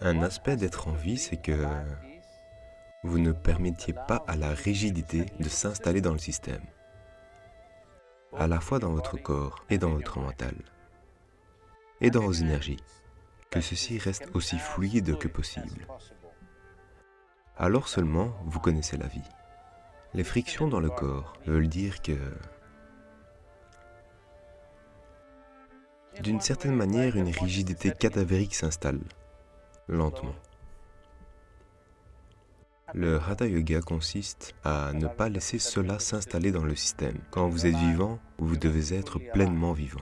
Un aspect d'être en vie, c'est que vous ne permettiez pas à la rigidité de s'installer dans le système, à la fois dans votre corps et dans votre mental, et dans vos énergies, que ceci reste aussi fluide que possible. Alors seulement, vous connaissez la vie. Les frictions dans le corps veulent dire que, d'une certaine manière, une rigidité cadavérique s'installe, lentement. Le Hatha Yoga consiste à ne pas laisser cela s'installer dans le système. Quand vous êtes vivant, vous devez être pleinement vivant.